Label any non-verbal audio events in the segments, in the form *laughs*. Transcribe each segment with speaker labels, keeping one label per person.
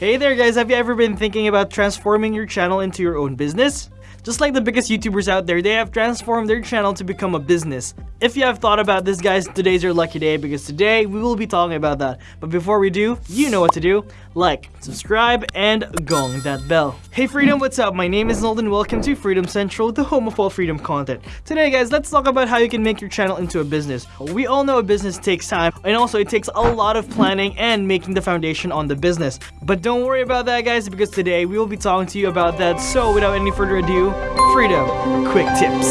Speaker 1: Hey there guys, have you ever been thinking about transforming your channel into your own business? Just like the biggest YouTubers out there, they have transformed their channel to become a business. If you have thought about this guys, today's your lucky day because today we will be talking about that. But before we do, you know what to do. Like, subscribe, and gong that bell. Hey Freedom, what's up? My name is Nolden. Welcome to Freedom Central, the home of all freedom content. Today guys, let's talk about how you can make your channel into a business. We all know a business takes time and also it takes a lot of planning and making the foundation on the business. But don't worry about that guys because today we will be talking to you about that. So without any further ado, Freedom Quick Tips.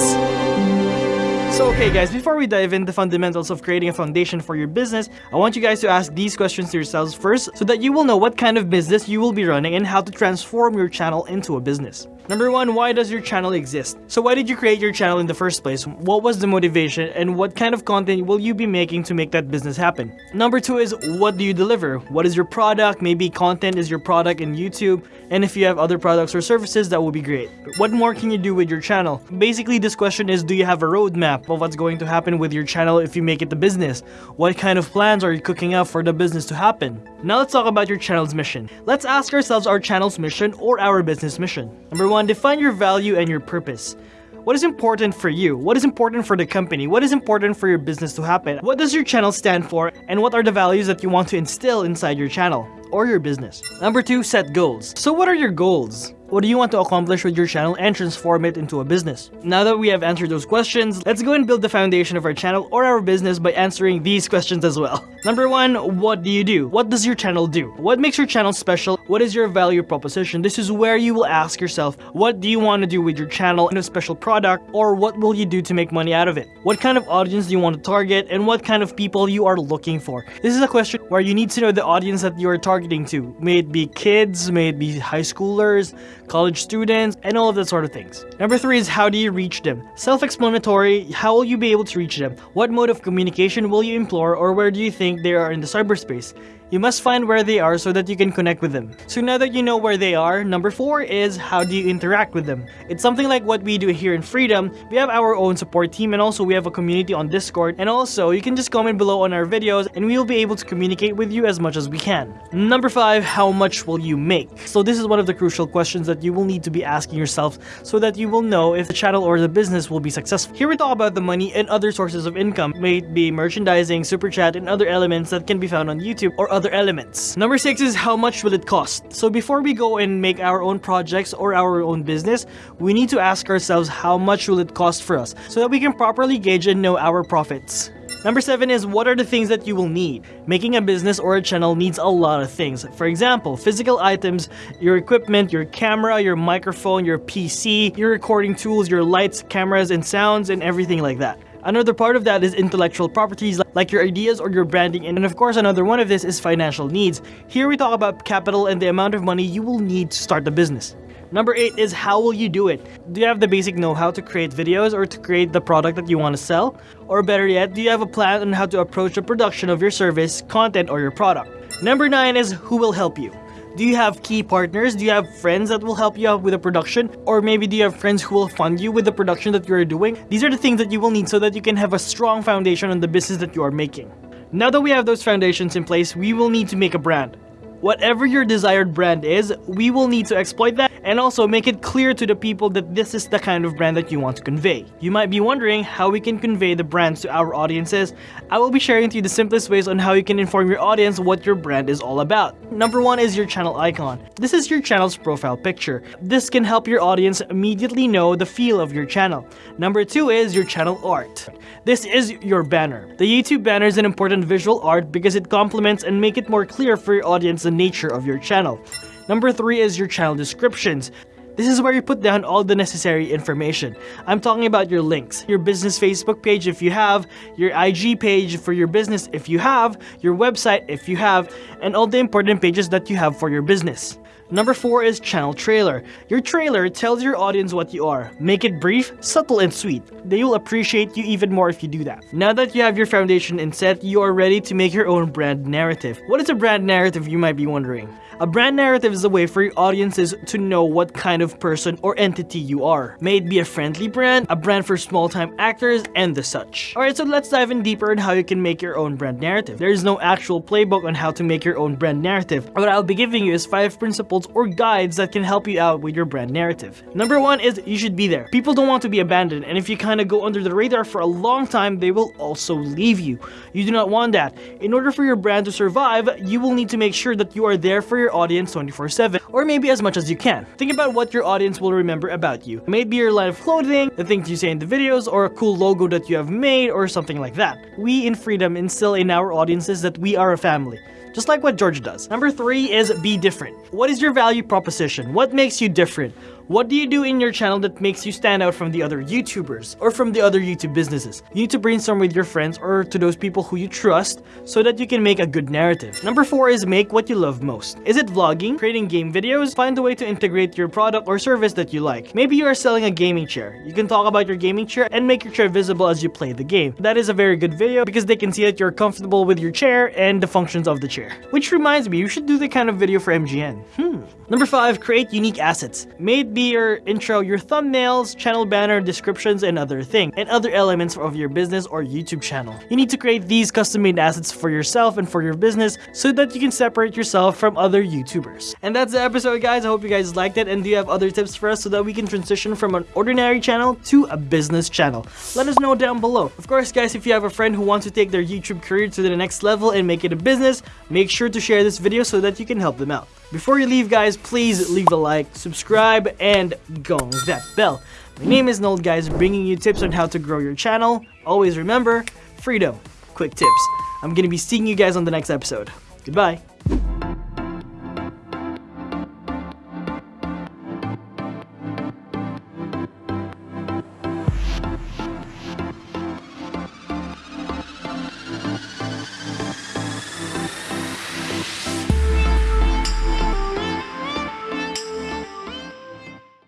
Speaker 1: So okay guys, before we dive into the fundamentals of creating a foundation for your business, I want you guys to ask these questions to yourselves first so that you will know what kind of business you will be running and how to transform your channel into a business. Number one, why does your channel exist? So why did you create your channel in the first place? What was the motivation and what kind of content will you be making to make that business happen? Number two is what do you deliver? What is your product? Maybe content is your product in YouTube. And if you have other products or services, that would be great. What more can you do with your channel? Basically, this question is do you have a roadmap of what's going to happen with your channel if you make it the business? What kind of plans are you cooking up for the business to happen? Now let's talk about your channel's mission. Let's ask ourselves our channel's mission or our business mission. Number one, define your value and your purpose. What is important for you? What is important for the company? What is important for your business to happen? What does your channel stand for? And what are the values that you want to instill inside your channel or your business? Number two, set goals. So what are your goals? What do you want to accomplish with your channel and transform it into a business? Now that we have answered those questions, let's go and build the foundation of our channel or our business by answering these questions as well. *laughs* Number one, what do you do? What does your channel do? What makes your channel special? What is your value proposition? This is where you will ask yourself, what do you want to do with your channel and a special product or what will you do to make money out of it? What kind of audience do you want to target and what kind of people you are looking for? This is a question where you need to know the audience that you are targeting to. May it be kids, may it be high schoolers, college students, and all of that sort of things. Number three is how do you reach them? Self-explanatory, how will you be able to reach them? What mode of communication will you implore or where do you think they are in the cyberspace? You must find where they are so that you can connect with them. So now that you know where they are, number 4 is how do you interact with them? It's something like what we do here in Freedom. We have our own support team and also we have a community on Discord and also you can just comment below on our videos and we will be able to communicate with you as much as we can. Number 5, how much will you make? So this is one of the crucial questions that you will need to be asking yourself so that you will know if the channel or the business will be successful. Here we talk about the money and other sources of income, may it be merchandising, super chat, and other elements that can be found on YouTube or other elements. Number six is how much will it cost? So before we go and make our own projects or our own business, we need to ask ourselves how much will it cost for us so that we can properly gauge and know our profits. Number 7 is what are the things that you will need? Making a business or a channel needs a lot of things. For example, physical items, your equipment, your camera, your microphone, your PC, your recording tools, your lights, cameras, and sounds, and everything like that. Another part of that is intellectual properties like your ideas or your branding and of course another one of this is financial needs. Here we talk about capital and the amount of money you will need to start the business. Number 8 is how will you do it? Do you have the basic know-how to create videos or to create the product that you want to sell? Or better yet, do you have a plan on how to approach the production of your service, content, or your product? Number 9 is who will help you? Do you have key partners? Do you have friends that will help you out with the production? Or maybe do you have friends who will fund you with the production that you are doing? These are the things that you will need so that you can have a strong foundation on the business that you are making. Now that we have those foundations in place, we will need to make a brand. Whatever your desired brand is, we will need to exploit that and also make it clear to the people that this is the kind of brand that you want to convey. You might be wondering how we can convey the brands to our audiences. I will be sharing to you the simplest ways on how you can inform your audience what your brand is all about. Number one is your channel icon. This is your channel's profile picture. This can help your audience immediately know the feel of your channel. Number two is your channel art. This is your banner. The YouTube banner is an important visual art because it complements and make it more clear for your audience the nature of your channel. Number 3 is your channel descriptions. This is where you put down all the necessary information. I'm talking about your links, your business Facebook page if you have, your IG page for your business if you have, your website if you have, and all the important pages that you have for your business. Number 4 is channel trailer. Your trailer tells your audience what you are. Make it brief, subtle, and sweet. They will appreciate you even more if you do that. Now that you have your foundation in set, you are ready to make your own brand narrative. What is a brand narrative you might be wondering? A brand narrative is a way for your audiences to know what kind of person or entity you are. May it be a friendly brand, a brand for small-time actors, and the such. Alright, so let's dive in deeper on how you can make your own brand narrative. There is no actual playbook on how to make your own brand narrative. What I'll be giving you is 5 principles or guides that can help you out with your brand narrative. Number 1 is you should be there. People don't want to be abandoned, and if you kind of go under the radar for a long time, they will also leave you. You do not want that. In order for your brand to survive, you will need to make sure that you are there for your audience 24-7, or maybe as much as you can. Think about what your audience will remember about you. Maybe your line of clothing, the things you say in the videos, or a cool logo that you have made, or something like that. We in Freedom instill in our audiences that we are a family just like what George does. Number three is be different. What is your value proposition? What makes you different? What do you do in your channel that makes you stand out from the other YouTubers or from the other YouTube businesses? You need to brainstorm with your friends or to those people who you trust so that you can make a good narrative. Number 4 is make what you love most. Is it vlogging, creating game videos? Find a way to integrate your product or service that you like. Maybe you are selling a gaming chair. You can talk about your gaming chair and make your chair visible as you play the game. That is a very good video because they can see that you're comfortable with your chair and the functions of the chair. Which reminds me, you should do the kind of video for MGN. Hmm. Number 5, create unique assets. May it be your intro, your thumbnails, channel banner, descriptions, and other things, and other elements of your business or YouTube channel. You need to create these custom-made assets for yourself and for your business so that you can separate yourself from other YouTubers. And that's the episode, guys. I hope you guys liked it, and do you have other tips for us so that we can transition from an ordinary channel to a business channel? Let us know down below. Of course, guys, if you have a friend who wants to take their YouTube career to the next level and make it a business, make sure to share this video so that you can help them out. Before you leave guys, please leave a like, subscribe, and gong that bell. My name is Nold guys, bringing you tips on how to grow your channel. Always remember, freedom, quick tips. I'm gonna be seeing you guys on the next episode. Goodbye.